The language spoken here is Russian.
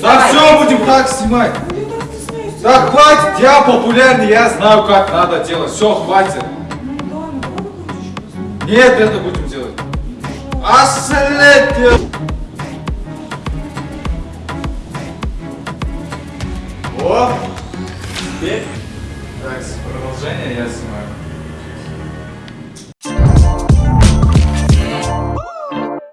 Да все, будем так снимать. Так, хватит, я популярный, я знаю, как надо делать. Все, хватит. Нет, это будем делать. Аслете. О, теперь, так, продолжение я снимаю.